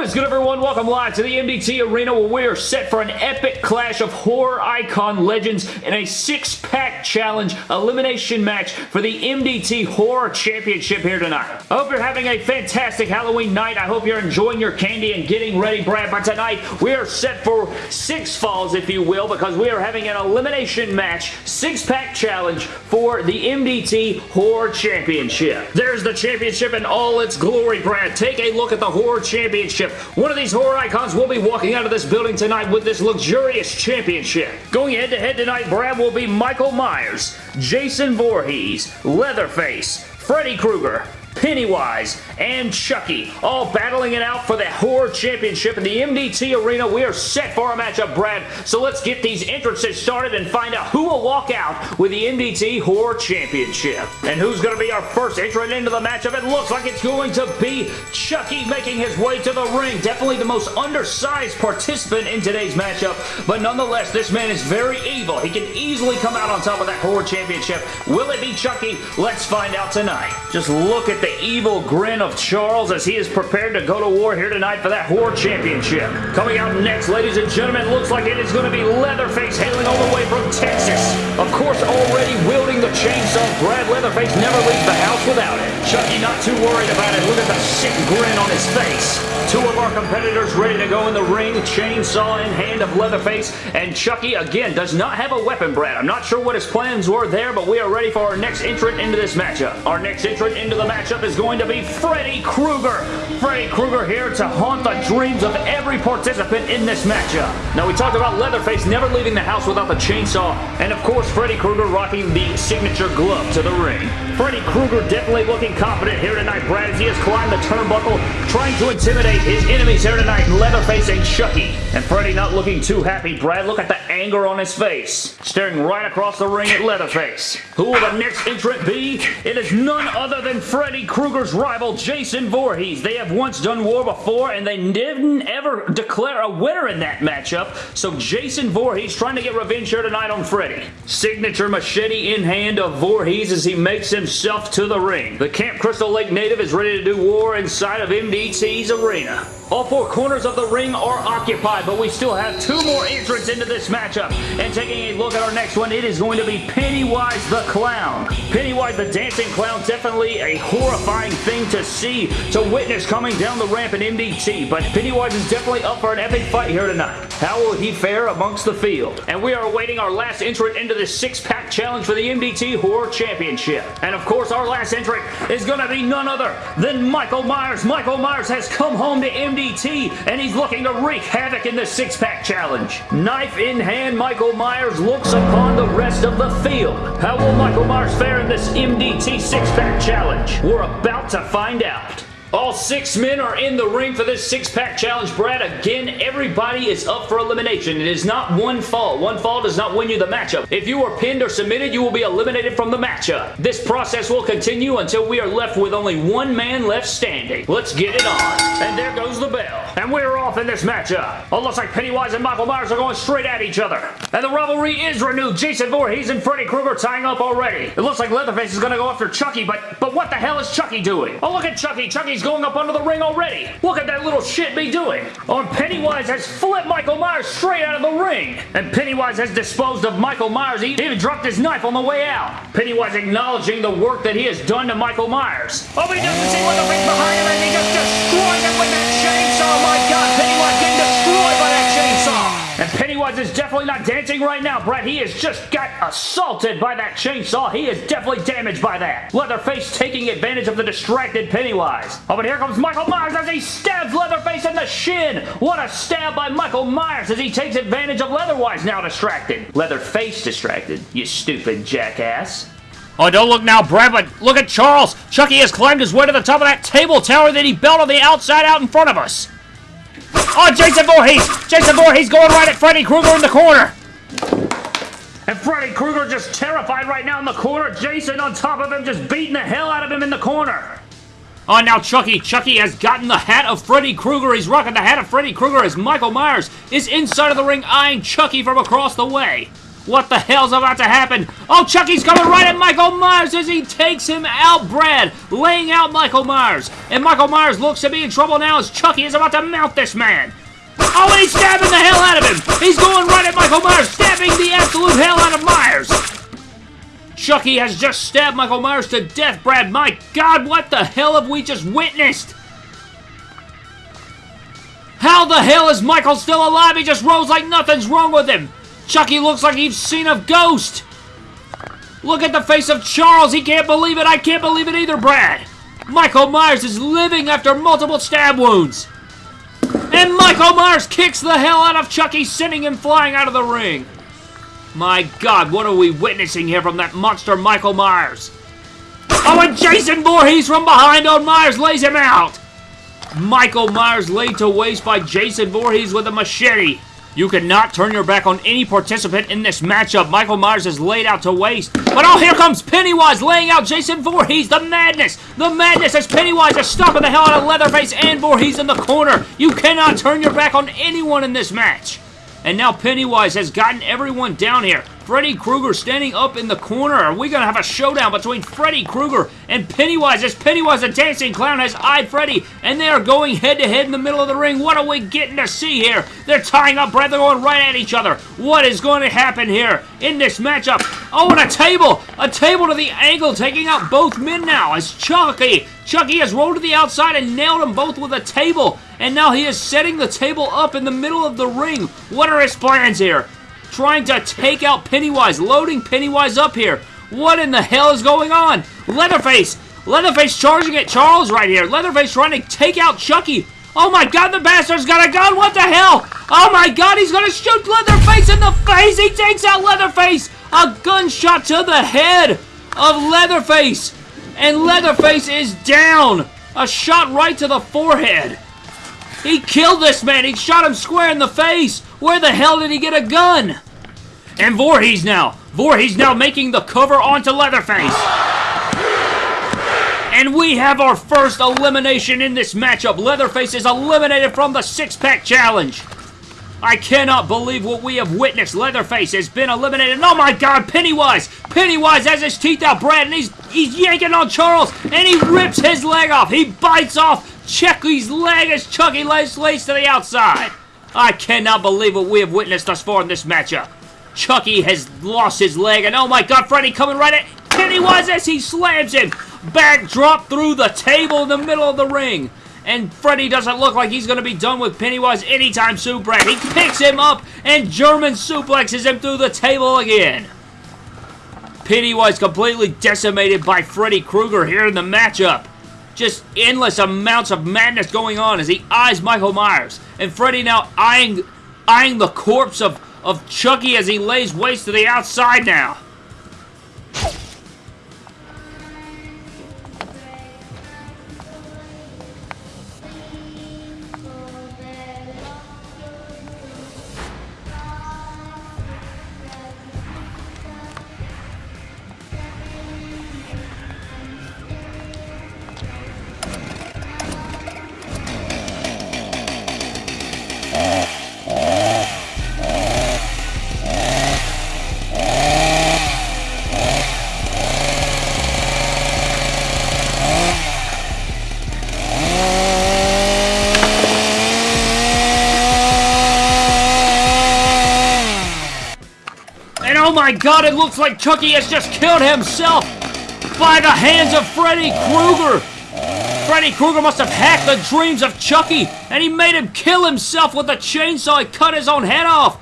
What is good everyone? Welcome live to the MDT Arena where we are set for an epic clash of horror icon legends in a six-pack challenge elimination match for the MDT Horror Championship here tonight. I hope you're having a fantastic Halloween night. I hope you're enjoying your candy and getting ready, Brad. But tonight we are set for six falls, if you will, because we are having an elimination match, six-pack challenge for the MDT Horror Championship. There's the championship in all its glory, Brad. Take a look at the Horror Championship championship. One of these horror icons will be walking out of this building tonight with this luxurious championship. Going head-to-head -head tonight, Brad will be Michael Myers, Jason Voorhees, Leatherface, Freddy Krueger, Pennywise, and Chucky, all battling it out for the Horror Championship in the MDT Arena. We are set for a matchup, Brad, so let's get these entrances started and find out who will walk out with the MDT Horror Championship. And who's going to be our first entrant into the matchup? It looks like it's going to be Chucky making his way to the ring. Definitely the most undersized participant in today's matchup, but nonetheless, this man is very evil. He can easily come out on top of that Horror Championship. Will it be Chucky? Let's find out tonight. Just look at the evil grin of Charles as he is prepared to go to war here tonight for that Horror Championship. Coming out next, ladies and gentlemen, looks like it is going to be Leatherface hailing all the way from Texas. Of course, already wielding the chainsaw, Brad Leatherface never leaves the house without it. Chucky not too worried about it. Look at the sick grin on his face. Two of our competitors ready to go in the ring, chainsaw in hand of Leatherface, and Chucky, again, does not have a weapon, Brad. I'm not sure what his plans were there, but we are ready for our next entrant into this matchup. Our next entrant into the matchup is going to be Freddy Krueger. Freddy Krueger here to haunt the dreams of every participant in this matchup. Now, we talked about Leatherface never leaving the house without the chainsaw, and of course, Freddy Krueger rocking the signature glove to the ring. Freddy Krueger definitely looking confident here tonight, Brad, as he has climbed the turnbuckle, trying to intimidate his enemies here tonight, Leatherface and Chucky. And Freddy not looking too happy. Brad, look at the anger on his face. Staring right across the ring at Leatherface. Who will the next entrant be? It is none other than Freddy Krueger's rival, Jason Voorhees. They have once done war before, and they didn't ever declare a winner in that matchup. So Jason Voorhees trying to get revenge here tonight on Freddy. Signature machete in hand of Voorhees as he makes himself to the ring. The Camp Crystal Lake native is ready to do war inside of MDT's arena. All four corners of the ring are occupied, but we still have two more entrants into this matchup. And taking a look at our next one, it is going to be Pennywise the Clown. Pennywise the Dancing Clown, definitely a horrifying thing to see, to witness coming down the ramp in MDT. But Pennywise is definitely up for an epic fight here tonight. How will he fare amongst the field? And we are awaiting our last entrant into this six-pack challenge for the MDT Horror Championship. And of course, our last entrant is going to be none other than Michael Myers. Michael Myers has come home to MDT DDT, and he's looking to wreak havoc in the six-pack challenge. Knife in hand, Michael Myers looks upon the rest of the field. How will Michael Myers fare in this MDT six-pack challenge? We're about to find out. All six men are in the ring for this six-pack challenge, Brad. Again, everybody is up for elimination. It is not one fall. One fall does not win you the matchup. If you are pinned or submitted, you will be eliminated from the matchup. This process will continue until we are left with only one man left standing. Let's get it on. And there goes the bell. And we're off in this matchup. Oh, looks like Pennywise and Michael Myers are going straight at each other. And the rivalry is renewed. Jason Voorhees and Freddy Krueger tying up already. It looks like Leatherface is going to go after Chucky, but, but what the hell is Chucky doing? Oh, look at Chucky. Chucky's He's going up under the ring already. Look at that little shit be doing. And Pennywise has flipped Michael Myers straight out of the ring. And Pennywise has disposed of Michael Myers. He even dropped his knife on the way out. Pennywise acknowledging the work that he has done to Michael Myers. Oh, but he doesn't see what the face behind him and he just destroys him with that chainsaw. Oh, my God, Pennywise getting destroyed by that chainsaw. And Pennywise is definitely not dancing right now, Brett. He has just got assaulted by that chainsaw. He is definitely damaged by that. Leatherface taking advantage of the distracted Pennywise. Oh, but here comes Michael Myers as he stabs Leatherface in the shin. What a stab by Michael Myers as he takes advantage of Leatherwise now distracted. Leatherface distracted, you stupid jackass. Oh, don't look now, Brad, but look at Charles. Chucky has climbed his way to the top of that table tower that he built on the outside out in front of us. Oh, Jason Voorhees! Jason Voorhees going right at Freddy Krueger in the corner! And Freddy Krueger just terrified right now in the corner. Jason on top of him just beating the hell out of him in the corner. Oh, now Chucky. Chucky has gotten the hat of Freddy Krueger. He's rocking the hat of Freddy Krueger as Michael Myers is inside of the ring eyeing Chucky from across the way. What the hell's about to happen? Oh, Chucky's coming right at Michael Myers as he takes him out, Brad, laying out Michael Myers. And Michael Myers looks to be in trouble now as Chucky is about to mount this man. Oh, and he's stabbing the hell out of him. He's going right at Michael Myers, stabbing the absolute hell out of Myers. Chucky has just stabbed Michael Myers to death, Brad. My God, what the hell have we just witnessed? How the hell is Michael still alive? He just rolls like nothing's wrong with him. Chucky looks like he's seen a ghost. Look at the face of Charles. He can't believe it. I can't believe it either, Brad. Michael Myers is living after multiple stab wounds. And Michael Myers kicks the hell out of Chucky, sending him flying out of the ring. My God, what are we witnessing here from that monster Michael Myers? Oh, and Jason Voorhees from behind on Myers lays him out. Michael Myers laid to waste by Jason Voorhees with a machete. You cannot turn your back on any participant in this matchup. Michael Myers is laid out to waste. But oh, here comes Pennywise laying out Jason Voorhees. The madness. The madness as Pennywise is stopping the hell out of Leatherface and Voorhees in the corner. You cannot turn your back on anyone in this match. And now Pennywise has gotten everyone down here. Freddy Krueger standing up in the corner. Are we going to have a showdown between Freddy Krueger and Pennywise as Pennywise, the dancing clown, has eyed Freddy and they are going head-to-head -head in the middle of the ring. What are we getting to see here? They're tying up Brad. They're going right at each other. What is going to happen here in this matchup? Oh, and a table! A table to the angle, taking out both men now as Chucky. Chucky has rolled to the outside and nailed them both with a table. And now he is setting the table up in the middle of the ring. What are his plans here? trying to take out Pennywise, loading Pennywise up here. What in the hell is going on? Leatherface! Leatherface charging at Charles right here. Leatherface trying to take out Chucky. Oh my god, the bastard's got a gun! What the hell? Oh my god, he's gonna shoot Leatherface in the face! He takes out Leatherface! A gunshot to the head of Leatherface! And Leatherface is down! A shot right to the forehead! He killed this man! He shot him square in the face! Where the hell did he get a gun? And Voorhees now. Voorhees now making the cover onto Leatherface. And we have our first elimination in this matchup. Leatherface is eliminated from the six-pack challenge. I cannot believe what we have witnessed. Leatherface has been eliminated. Oh my god, Pennywise! Pennywise has his teeth out, Brad, and he's, he's yanking on Charles, and he rips his leg off. He bites off Chucky's leg as Chucky lays, lays to the outside. I cannot believe what we have witnessed thus far in this matchup. Chucky has lost his leg, and oh my god, Freddy coming right at Pennywise as he slams him. Backdrop through the table in the middle of the ring. And Freddy doesn't look like he's going to be done with Pennywise anytime soon, Brad. He picks him up and German suplexes him through the table again. Pennywise completely decimated by Freddy Krueger here in the matchup. Just endless amounts of madness going on as he eyes Michael Myers. And Freddy now eyeing, eyeing the corpse of, of Chucky as he lays waste to the outside now. Oh my god, it looks like Chucky has just killed himself by the hands of Freddy Krueger. Freddy Krueger must have hacked the dreams of Chucky, and he made him kill himself with a chainsaw and cut his own head off.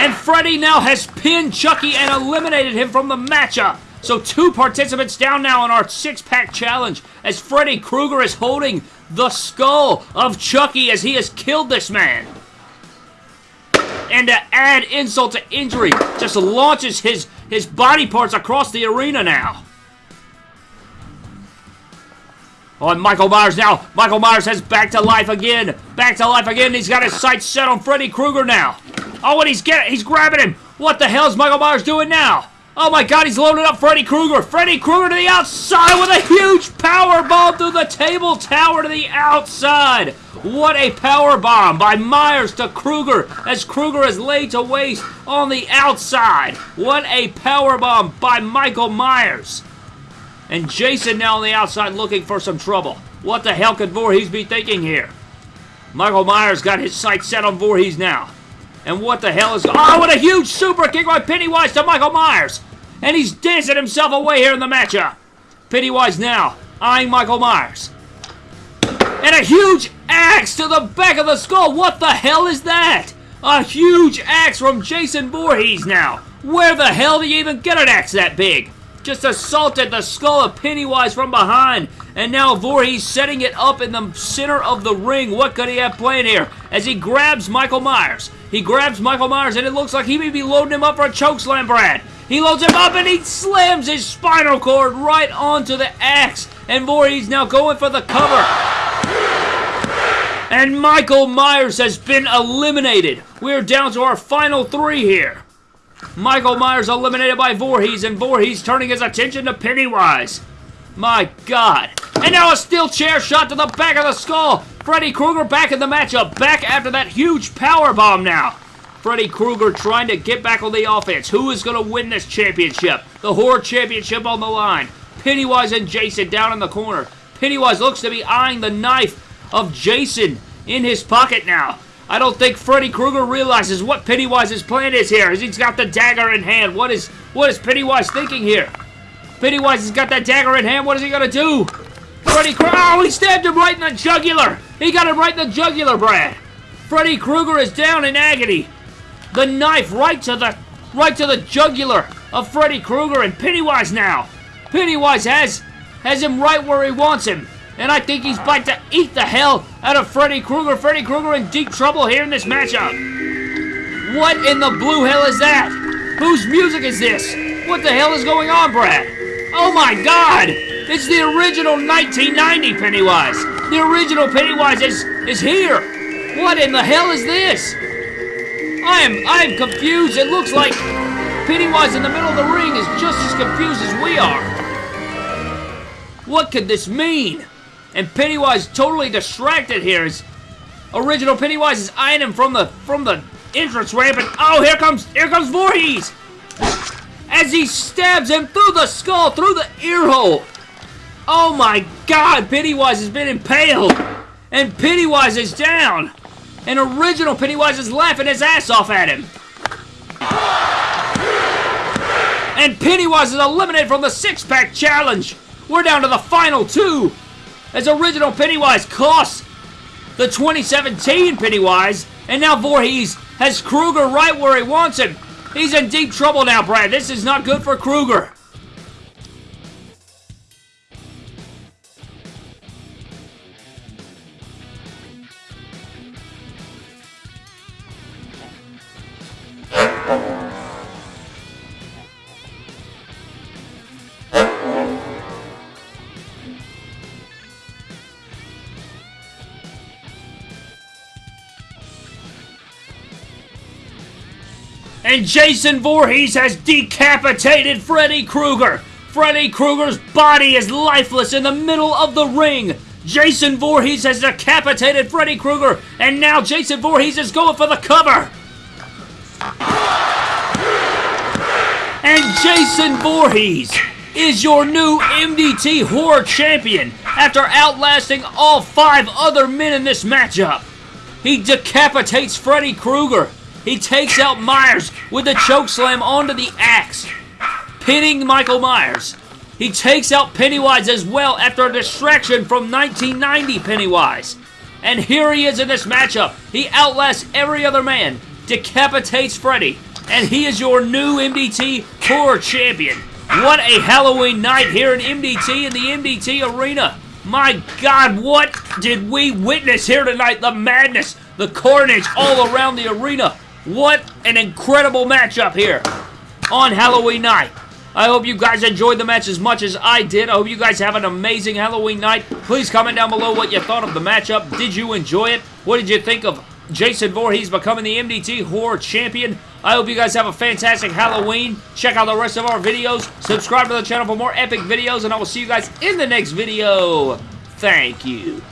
And Freddy now has pinned Chucky and eliminated him from the matchup. So two participants down now in our six-pack challenge as Freddy Krueger is holding the skull of Chucky as he has killed this man and to add insult to injury, just launches his, his body parts across the arena now. Oh, and Michael Myers now. Michael Myers has back to life again. Back to life again. He's got his sights set on Freddy Krueger now. Oh, and he's getting, he's grabbing him. What the hell is Michael Myers doing now? Oh my god, he's loading up Freddy Krueger. Freddy Krueger to the outside with a huge power bomb through the table tower to the outside. What a power bomb by Myers to Krueger as Krueger is laid to waste on the outside. What a power bomb by Michael Myers. And Jason now on the outside looking for some trouble. What the hell could Voorhees be thinking here? Michael Myers got his sights set on Voorhees now. And what the hell is... Oh, what a huge super kick by Pennywise to Michael Myers. And he's dancing himself away here in the matchup. Pennywise now eyeing Michael Myers. And a huge axe to the back of the skull. What the hell is that? A huge axe from Jason Voorhees now. Where the hell do you even get an axe that big? Just assaulted the skull of Pennywise from behind. And now Voorhees setting it up in the center of the ring. What could he have planned here? As he grabs Michael Myers. He grabs Michael Myers and it looks like he may be loading him up for a chokeslam, Brad. He loads him up and he slams his spinal cord right onto the axe. And Voorhees now going for the cover. And Michael Myers has been eliminated. We're down to our final three here. Michael Myers eliminated by Voorhees, and Voorhees turning his attention to Pennywise. My God. And now a steel chair shot to the back of the skull. Freddy Krueger back in the matchup. Back after that huge power bomb now. Freddy Krueger trying to get back on the offense. Who is going to win this championship? The Horror Championship on the line. Pennywise and Jason down in the corner. Pennywise looks to be eyeing the knife of Jason in his pocket now. I don't think Freddy Krueger realizes what Pennywise's plan is here, he's got the dagger in hand. What is what is Pennywise thinking here? Pennywise has got that dagger in hand. What is he gonna do? Freddy Krueger. Oh, he stabbed him right in the jugular. He got him right in the jugular, Brad. Freddy Krueger is down in agony. The knife right to the right to the jugular of Freddy Krueger and Pennywise now. Pennywise has has him right where he wants him. And I think he's about to eat the hell out of Freddy Krueger. Freddy Krueger in deep trouble here in this matchup. What in the blue hell is that? Whose music is this? What the hell is going on, Brad? Oh my god! It's the original 1990 Pennywise. The original Pennywise is, is here. What in the hell is this? I am I am confused. It looks like Pennywise in the middle of the ring is just as confused as we are. What could this mean? And Pennywise totally distracted here. His original Pennywise is eyeing him from the from the entrance ramp, and oh, here comes here comes Voorhees as he stabs him through the skull, through the ear hole. Oh my God, Pennywise has been impaled, and Pennywise is down. And original Pennywise is laughing his ass off at him. And Pennywise is eliminated from the six-pack challenge. We're down to the final two as original Pennywise costs the 2017 Pennywise, and now Voorhees has Krueger right where he wants him. He's in deep trouble now, Brad. This is not good for Krueger. And Jason Voorhees has decapitated Freddy Krueger. Freddy Krueger's body is lifeless in the middle of the ring. Jason Voorhees has decapitated Freddy Krueger, and now Jason Voorhees is going for the cover. And Jason Voorhees is your new MDT Horror Champion after outlasting all five other men in this matchup. He decapitates Freddy Krueger. He takes out Myers with a choke slam onto the axe, pinning Michael Myers. He takes out Pennywise as well after a distraction from 1990 Pennywise. And here he is in this matchup. He outlasts every other man, decapitates Freddy, and he is your new MDT Horror Champion. What a Halloween night here in MDT in the MDT Arena. My God, what did we witness here tonight? The madness, the carnage all around the arena. What an incredible matchup here on Halloween night. I hope you guys enjoyed the match as much as I did. I hope you guys have an amazing Halloween night. Please comment down below what you thought of the matchup. Did you enjoy it? What did you think of Jason Voorhees becoming the MDT Horror Champion. I hope you guys have a fantastic Halloween. Check out the rest of our videos. Subscribe to the channel for more epic videos, and I will see you guys in the next video. Thank you.